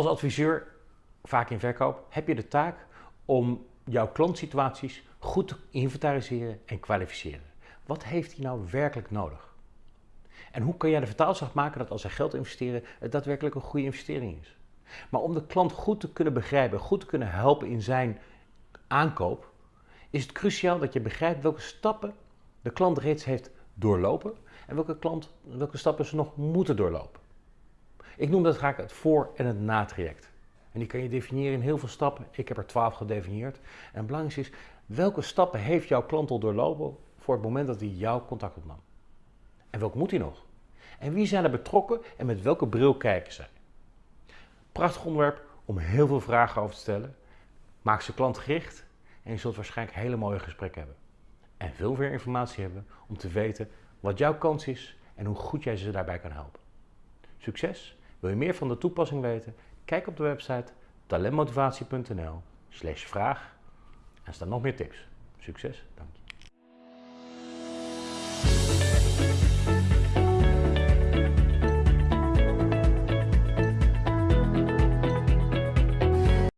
Als adviseur, vaak in verkoop, heb je de taak om jouw klantsituaties goed te inventariseren en kwalificeren. Wat heeft hij nou werkelijk nodig? En hoe kan jij de vertaalslag maken dat als hij geld investeren, het daadwerkelijk een goede investering is? Maar om de klant goed te kunnen begrijpen, goed te kunnen helpen in zijn aankoop, is het cruciaal dat je begrijpt welke stappen de klant reeds heeft doorlopen en welke, klant, welke stappen ze nog moeten doorlopen. Ik noem dat graag het voor- en het na-traject. En die kan je definiëren in heel veel stappen. Ik heb er twaalf gedefinieerd. En het belangrijkste is, welke stappen heeft jouw klant al doorlopen voor het moment dat hij jouw contact opnam? En welke moet hij nog? En wie zijn er betrokken en met welke bril kijken zij? Prachtig onderwerp om heel veel vragen over te stellen. Maak ze klantgericht en je zult waarschijnlijk hele mooie gesprekken hebben. En veel meer informatie hebben om te weten wat jouw kans is en hoe goed jij ze daarbij kan helpen. Succes! Wil je meer van de toepassing weten? Kijk op de website talentmotivatie.nl slash vraag en staan nog meer tips. Succes, dank je.